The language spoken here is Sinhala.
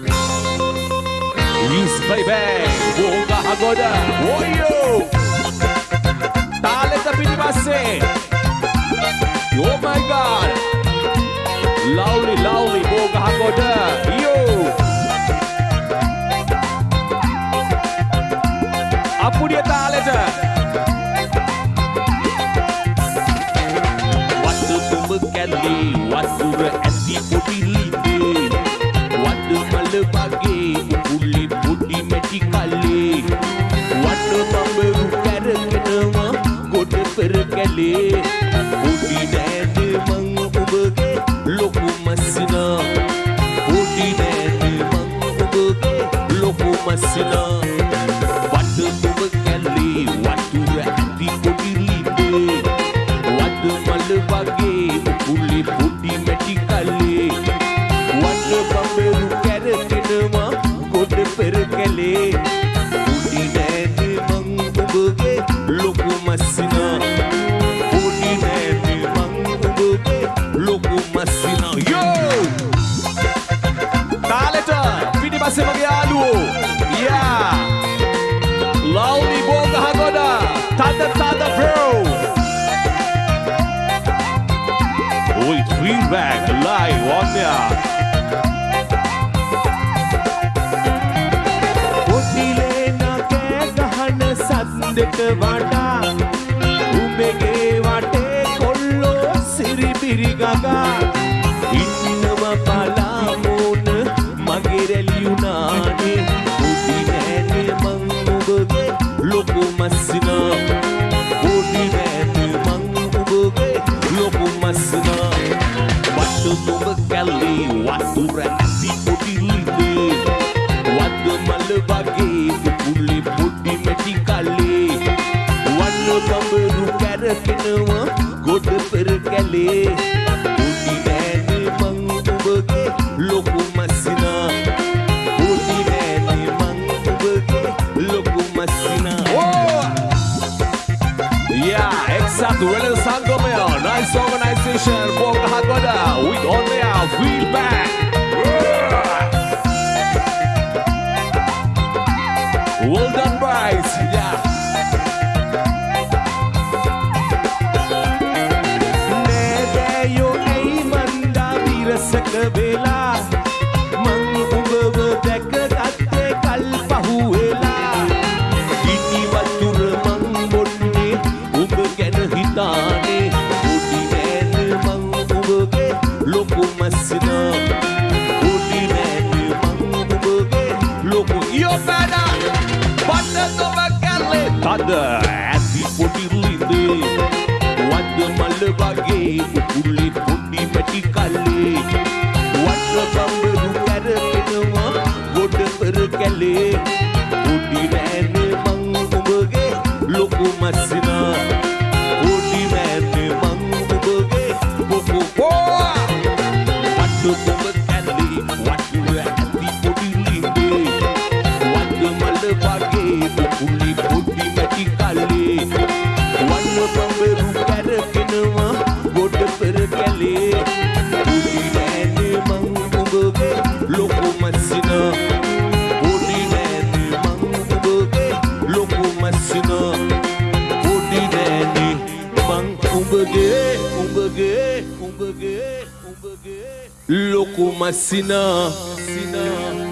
Yes, baby, buka hagoda, woyo. Tale tapi di masih. Oh my God. Lovely, lovely, buka hagoda. ගොඩ පෙර කැලේ පොඩි නෑද මං ඔබගේ ලොකු මස්සිනා පොඩි නෑද මං ඔබගේ ලොකු මස්සිනා වඩ තුඹ කැල්ලේ වතුර ඇති පොඩි ලිඳේ වඩ මල වගේ උපුල්ලි පොඩි මැටි කල්ලේ වඩ බඹරු කැරකෙනවා ලොකු මස්සිනා. පොඩි නෑද මං ඔබගේ ලොකු මස්සිනා. යෝ! තාලෙට පිටිපස්සේ මගේ යාළුවෝ යා! Lovely Boga Hagoda Tada Tada Bro Oi, feedback live on there පොටිලේන කෑ ගහන සද්දට වඩා වතුර ඇති පොඩි ලිඳේ වඩ මල වගේ පුපුල්ලි පොඩි මැටි කල්ලේ වන්න බඹරු කැරකෙනවා ගොඩ පෙර කැලේ පොඩි නෑනේ මං ඔබගේ ලොකු මස්සිනා පොඩි නෑනේ මං ඔබගේ ලොකු මස්සිනා Oh! Yeah, exato, Relay Sangomeo, nice organization, Boga Hagoda, with on there, feedback. විරසක වෙලා මං උඹව දැක ගත්තේ කල් පහුවෙලා ඉටි වතුර මං බොන්නේ උඹ ගැන හිතානේ පොඩි නෑන මං උඹගේ ලොකු මස්සිනා පොඩි නෑන මං උඹගේ ලොකු You better! Banda Nova Kelly! Tada! ඇති පොඩි ලිඳේ වඩ මල වගේ උපුල්ලි පොඩි මැටි කල්ලේ කැලේ පොඩි නෑන මං උඹගේ ලොකු මස්සිනා පොඩි නෑන මං උඹගේ බොකු වට්ටු කොඹ කැලේ වට්ටුව ඇති පොඩි ලිඳේ වඩ මල වගේ උපුල්ලි පොඩි මැටි කල්ලේ. වන්න බම්බරු කැරකෙනවා ගොඩ පෙර කැලේ. උඹගේ උඹගේ උඹගේ උඹගේ ලොකු මස්සිනා සිනා